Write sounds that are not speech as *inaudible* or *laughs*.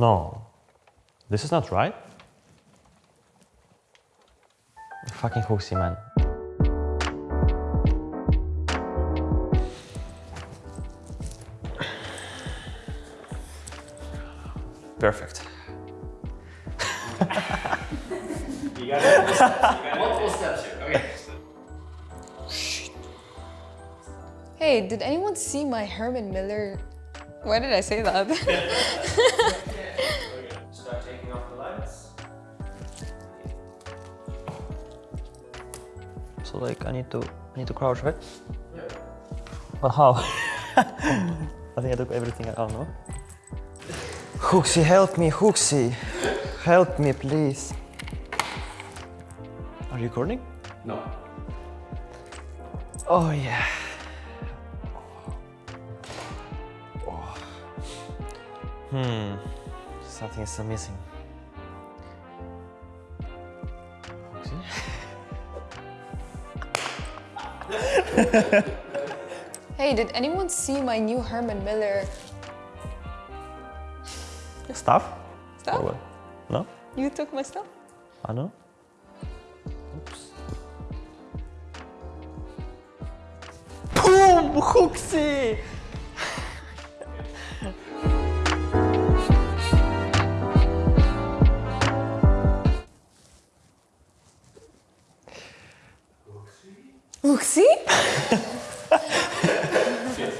No. This is not right. Fucking Hooksy, man. Perfect. Hey, did anyone see my Herman Miller? Why did I say that? *laughs* Start taking off the lights. So like I need to I need to crouch, right? Yeah. But how? *laughs* I think I took everything I don't know. Hooksy, help me, Hooksy. Help me, please. Are you recording? No. Oh yeah. Hmm. Something is still missing. Hooksy? *laughs* hey, did anyone see my new Herman Miller Stuff? Stuff? what? No? You took my stuff? I know. Oops. Boom! Hooksy! Merci. *laughs*